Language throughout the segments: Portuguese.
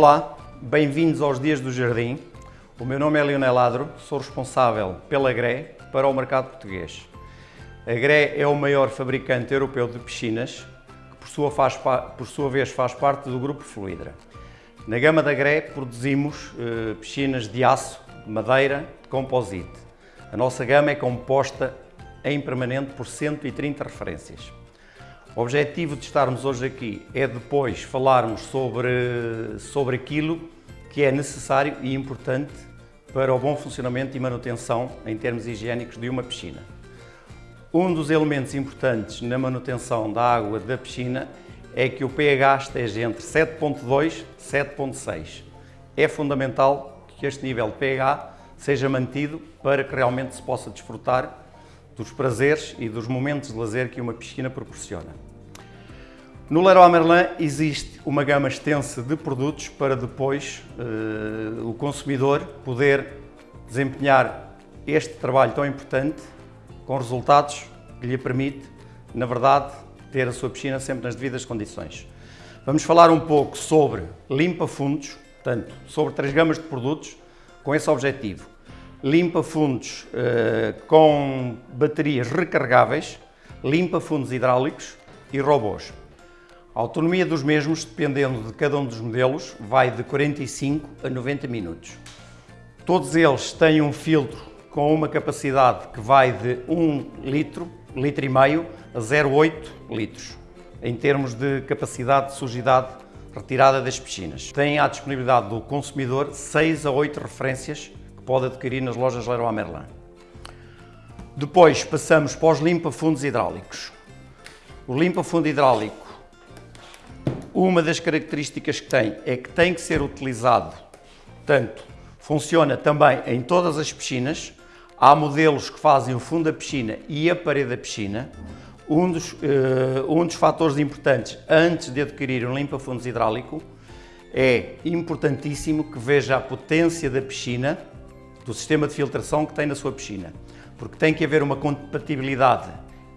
Olá, bem-vindos aos Dias do Jardim. O meu nome é Leonel Ladro, sou responsável pela GRE para o mercado português. A GRE é o maior fabricante europeu de piscinas, que por sua, faz, por sua vez faz parte do grupo Fluidra. Na gama da GRE produzimos eh, piscinas de aço, de madeira, de composite. A nossa gama é composta em permanente por 130 referências. O objetivo de estarmos hoje aqui é depois falarmos sobre, sobre aquilo que é necessário e importante para o bom funcionamento e manutenção em termos higiênicos de uma piscina. Um dos elementos importantes na manutenção da água da piscina é que o pH esteja entre 7.2 e 7.6. É fundamental que este nível de pH seja mantido para que realmente se possa desfrutar dos prazeres e dos momentos de lazer que uma piscina proporciona. No Leroy Merlin existe uma gama extensa de produtos para depois uh, o consumidor poder desempenhar este trabalho tão importante com resultados que lhe permite, na verdade, ter a sua piscina sempre nas devidas condições. Vamos falar um pouco sobre limpa-fundos, portanto, sobre três gamas de produtos com esse objetivo. Limpa-fundos uh, com baterias recarregáveis, limpa-fundos hidráulicos e robôs. A autonomia dos mesmos, dependendo de cada um dos modelos, vai de 45 a 90 minutos. Todos eles têm um filtro com uma capacidade que vai de 1 litro, litro e meio, a 0,8 litros, em termos de capacidade de sujidade retirada das piscinas. Tem à disponibilidade do consumidor 6 a 8 referências pode adquirir nas lojas Leroy Merlin. Depois passamos para os limpa-fundos hidráulicos. O limpa-fundo hidráulico uma das características que tem é que tem que ser utilizado, tanto funciona também em todas as piscinas, há modelos que fazem o fundo da piscina e a parede da piscina. Um dos, uh, um dos fatores importantes antes de adquirir um limpa-fundos hidráulico é importantíssimo que veja a potência da piscina, do sistema de filtração que tem na sua piscina, porque tem que haver uma compatibilidade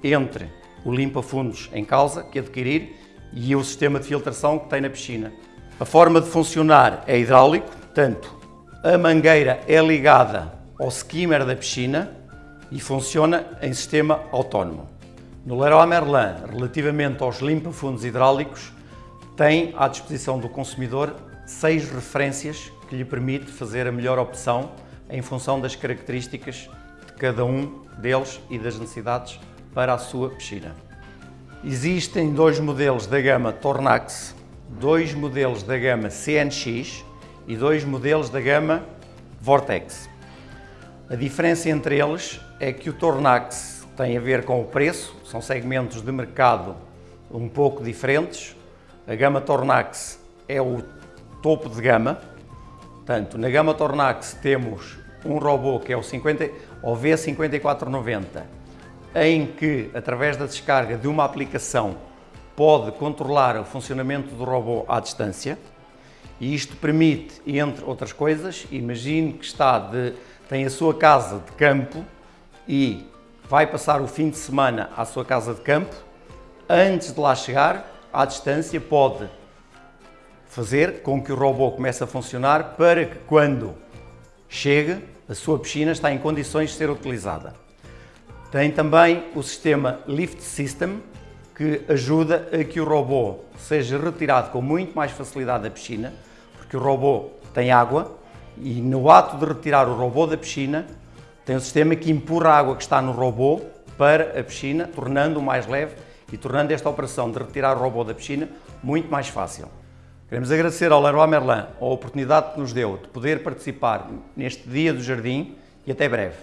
entre o limpa-fundos em causa que adquirir e o sistema de filtração que tem na piscina. A forma de funcionar é hidráulico, portanto, a mangueira é ligada ao skimmer da piscina e funciona em sistema autónomo. No Leroy Merlin, relativamente aos limpa-fundos hidráulicos, tem à disposição do consumidor seis referências que lhe permite fazer a melhor opção em função das características de cada um deles e das necessidades para a sua piscina. Existem dois modelos da gama Tornax, dois modelos da gama CNX e dois modelos da gama Vortex. A diferença entre eles é que o Tornax tem a ver com o preço, são segmentos de mercado um pouco diferentes. A gama Tornax é o topo de gama, portanto, na gama Tornax temos um robô que é o, 50, o V5490, em que, através da descarga de uma aplicação, pode controlar o funcionamento do robô à distância. E isto permite, entre outras coisas, imagine que está de, tem a sua casa de campo e vai passar o fim de semana à sua casa de campo, antes de lá chegar, à distância, pode fazer com que o robô comece a funcionar para que quando chegue, a sua piscina está em condições de ser utilizada. Tem também o sistema Lift System, que ajuda a que o robô seja retirado com muito mais facilidade da piscina, porque o robô tem água e no ato de retirar o robô da piscina, tem um sistema que empurra a água que está no robô para a piscina, tornando-o mais leve e tornando esta operação de retirar o robô da piscina muito mais fácil. Queremos agradecer ao Leroy Merlin a oportunidade que nos deu de poder participar neste Dia do Jardim e até breve.